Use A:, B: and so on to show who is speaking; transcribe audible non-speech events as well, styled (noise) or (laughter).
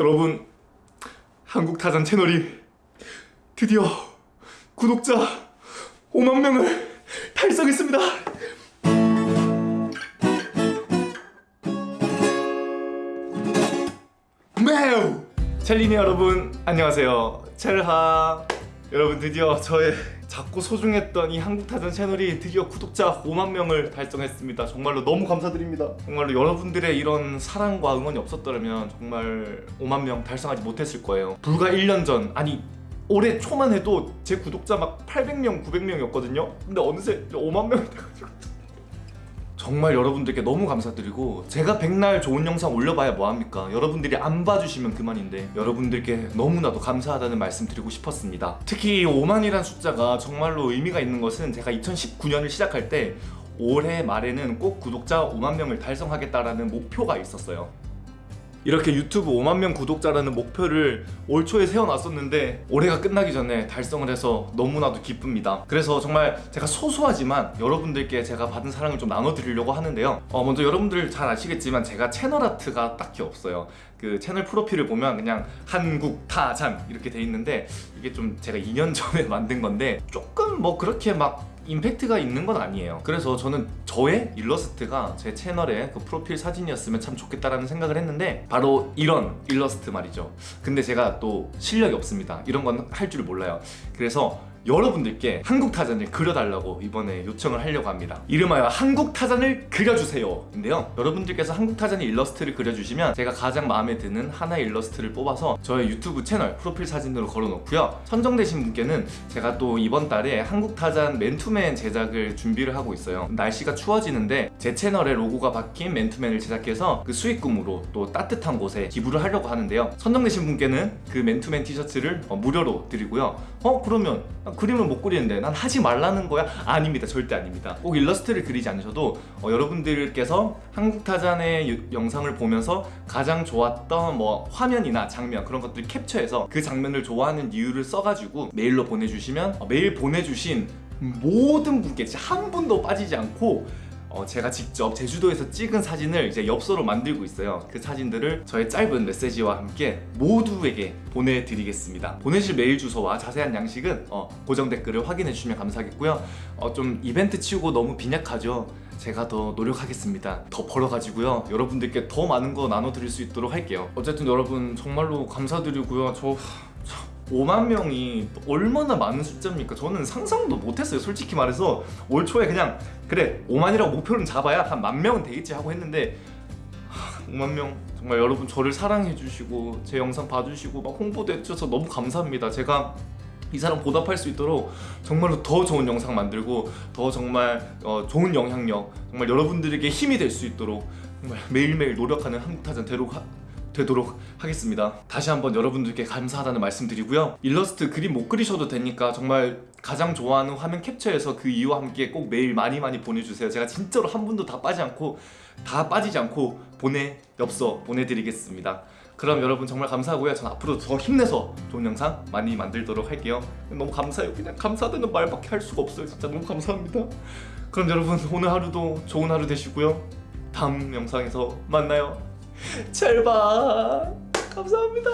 A: 여러분 한국타잔 채널이 드디어 구독자 5만 명을 달성했습니다. 매우 첼리니 여러분 안녕하세요. 첼하 여러분 드디어 저의 작고 소중했던 이 한국타전 채널이 드디어 구독자 5만 명을 달성했습니다. 정말로 너무 감사드립니다. 정말로 여러분들의 이런 사랑과 응원이 없었더라면 정말 5만 명 달성하지 못했을 거예요. 불과 1년 전 아니 올해 초만 해도 제 구독자 막 800명, 900명이었거든요. 근데 어느새 5만 명이 돼가지고 정말 여러분들께 너무 감사드리고 제가 백날 좋은 영상 올려봐야 뭐합니까? 여러분들이 안 봐주시면 그만인데 여러분들께 너무나도 감사하다는 말씀 드리고 싶었습니다. 특히 5만이란 숫자가 정말로 의미가 있는 것은 제가 2019년을 시작할 때 올해 말에는 꼭 구독자 5만 명을 달성하겠다라는 목표가 있었어요 이렇게 유튜브 5만 명 구독자라는 목표를 올 초에 세워놨었는데 올해가 끝나기 전에 달성을 해서 너무나도 기쁩니다. 그래서 정말 제가 소소하지만 여러분들께 제가 받은 사랑을 좀 나눠드리려고 하는데요. 어, 먼저 여러분들 잘 아시겠지만 제가 채널 아트가 딱히 없어요. 그 채널 프로필을 보면 그냥 한국 타잔 이렇게 돼 있는데 이게 좀 제가 2년 (laughs) 전에 만든 건데 조금 뭐 그렇게 막 임팩트가 있는 건 아니에요. 그래서 저는 저의 일러스트가 제 채널의 그 프로필 사진이었으면 참 좋겠다라는 생각을 했는데 바로 이런 일러스트 말이죠. 근데 제가 또 실력이 없습니다. 이런 건 할 줄 몰라요. 그래서 여러분들께 한국 타잔을 그려달라고 이번에 요청을 하려고 합니다. 이름하여 한국 타잔을 그려주세요. 인데요 여러분들께서 한국 타잔의 일러스트를 그려주시면 제가 가장 마음에 드는 하나의 일러스트를 뽑아서 저의 유튜브 채널 프로필 사진으로 걸어놓고요. 선정되신 분께는 제가 또 이번 달에 한국 타잔 맨투맨 제작을 준비를 하고 있어요. 날씨가 추워지는데 제 채널에 로고가 박힌 맨투맨을 제작해서 그 수익금으로 또 따뜻한 곳에 기부를 하려고 하는데요. 선정되신 분께는 그 맨투맨 티셔츠를 어, 무료로 드리고요. 어 그러면 그림을 못 그리는데 난 하지 말라는 거야? 아닙니다 절대 아닙니다 꼭 일러스트를 그리지 않으셔도 어, 여러분들께서 한국타잔의 영상을 보면서 가장 좋았던 뭐 화면이나 장면 그런 것들을 캡처해서 그 장면을 좋아하는 이유를 써가지고 메일로 보내주시면 어, 메일 보내주신 모든 분께 진짜 한 분도 빠지지 않고 어, 제가 직접 제주도에서 찍은 사진을 이제 엽서로 만들고 있어요. 그 사진들을 저의 짧은 메시지와 함께 모두에게 보내드리겠습니다. 보내실 메일 주소와 자세한 양식은 어, 고정 댓글을 확인해 주시면 감사하겠고요. 어, 좀 이벤트 치우고 너무 빈약하죠? 제가 더 노력하겠습니다. 더 벌어가지고요. 여러분들께 더 많은 거 나눠드릴 수 있도록 할게요. 어쨌든 여러분 정말로 감사드리고요. 저... 5만 명이 얼마나 많은 숫자입니까? 저는 상상도 못했어요 솔직히 말해서 올 초에 그냥 그래 5만이라고 목표는 잡아야 한 만 명은 되겠지 하고 했는데 5만 명 정말 여러분 저를 사랑해 주시고 제 영상 봐주시고 막 홍보도 해주셔서 너무 감사합니다 제가 이 사람 보답할 수 있도록 정말로 더 좋은 영상 만들고 더 정말 어, 좋은 영향력 정말 여러분들에게 힘이 될 수 있도록 정말 매일매일 노력하는 한국타전 되도록 하, 되도록 하겠습니다. 다시 한번 여러분들께 감사하다는 말씀 드리고요. 일러스트 그림 못 그리셔도 되니까 정말 가장 좋아하는 화면 캡처해서 그 이유와 함께 꼭 메일 많이 많이 보내주세요. 제가 진짜로 한 분도 다 빠지 않고 다 빠지지 않고 보내 엽서 보내드리겠습니다. 그럼 여러분 정말 감사하고요. 전 앞으로 더 힘내서 좋은 영상 많이 만들도록 할게요. 너무 감사해요. 그냥 감사하다는 말밖에 할 수가 없어요. 진짜 너무 감사합니다. 그럼 여러분 오늘 하루도 좋은 하루 되시고요. 다음 영상에서 만나요 잘 봐. 감사합니다.